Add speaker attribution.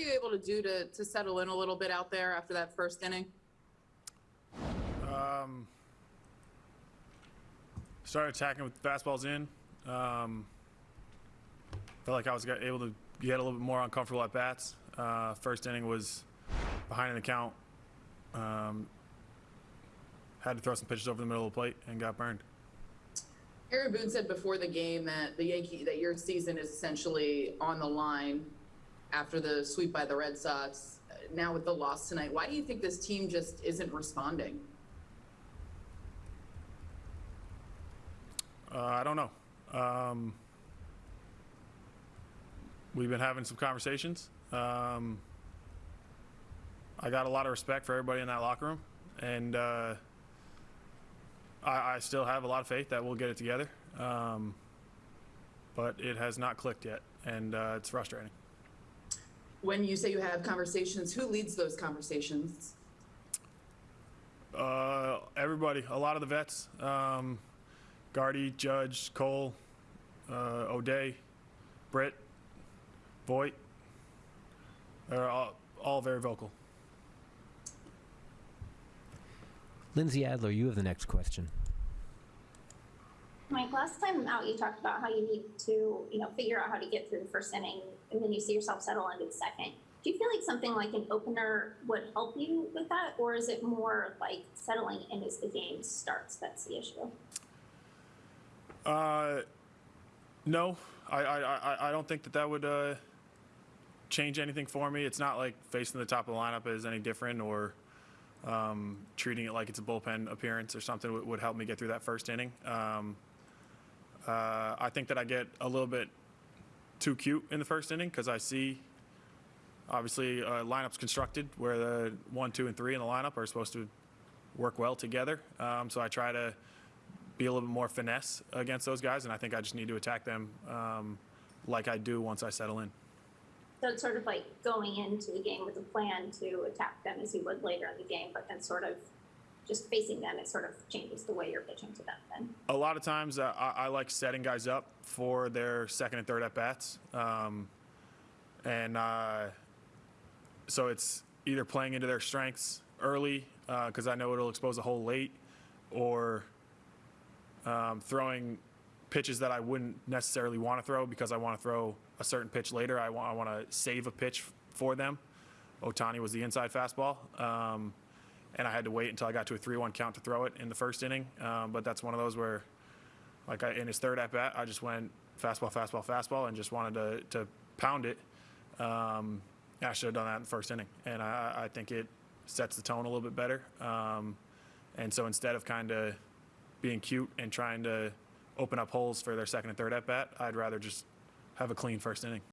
Speaker 1: you able to do to, to settle in a little bit out there after that first inning?
Speaker 2: Um, started attacking with fastballs in. Um, felt like I was able to get a little bit more uncomfortable at bats. Uh, first inning was behind in the count. Um, had to throw some pitches over the middle of the plate and got burned.
Speaker 1: Aaron Boone said before the game that the Yankee that your season is essentially on the line after the sweep by the Red Sox. Uh, Now with the loss tonight, why do you think this team just isn't responding?
Speaker 2: Uh, I don't know. Um, we've been having some conversations. Um, I got a lot of respect for everybody in that locker room, and uh, I, I still have a lot of faith that we'll get it together. Um, but it has not clicked yet, and uh, it's frustrating.
Speaker 1: When you say you have conversations, who leads those conversations?
Speaker 2: Uh, everybody, a lot of the vets, um, Gardy, Judge, Cole, uh, O'Day, Britt, Voit, they're all, all very vocal.
Speaker 3: Lindsey Adler, you have the next question.
Speaker 4: Mike, last time out, you talked about how you need to, you know, figure out how to get through the first inning, and then you see yourself settle into the second. Do you feel like something like an opener would help you with that, or is it more like settling in as the game starts that's the issue?
Speaker 2: Uh, no, I, I, I, don't think that that would uh, change anything for me. It's not like facing the top of the lineup is any different or um, treating it like it's a bullpen appearance or something would, would help me get through that first inning. Um, uh, I think that I get a little bit too cute in the first inning because I see obviously uh, lineups constructed where the one, two, and three in the lineup are supposed to work well together. Um, so I try to be a little bit more finesse against those guys, and I think I just need to attack them um, like I do once I settle in.
Speaker 4: So it's sort of like going into the game with a plan to attack them as you would later in the game, but then sort of just facing them, it sort of changes the way you're pitching to them then.
Speaker 2: A lot of times, uh, I, I like setting guys up for their second and third at bats, um, and uh, so it's either playing into their strengths early because I know it'll expose a hole late, or um, throwing pitches that I wouldn't necessarily want to throw because I want to throw a certain pitch later. I want I want to save a pitch for them. Ohtani was the inside fastball, um, and I had to wait until I got to a 3-1 count to throw it in the first inning. Um, but that's one of those where, like I, in his third at bat, I just went fastball, fastball, fastball, and just wanted to to pound it. Um, I should have done that in the first inning, and I, I think it sets the tone a little bit better. Um, and so instead of kind of being cute and trying to open up holes for their second and third at bat, I'd rather just have a clean first inning.